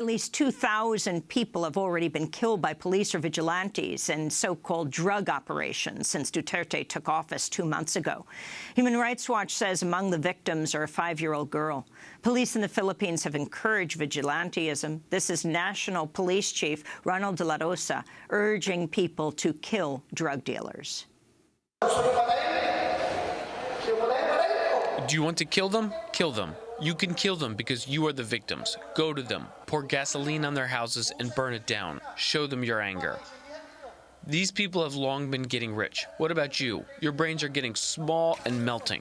At least 2,000 people have already been killed by police or vigilantes in so-called drug operations since Duterte took office two months ago. Human Rights Watch says among the victims are a five-year-old girl. Police in the Philippines have encouraged vigilantism. This is National Police Chief Ronald de la Rosa urging people to kill drug dealers. Do you want to kill them? Kill them. You can kill them because you are the victims. Go to them, pour gasoline on their houses, and burn it down. Show them your anger. These people have long been getting rich. What about you? Your brains are getting small and melting.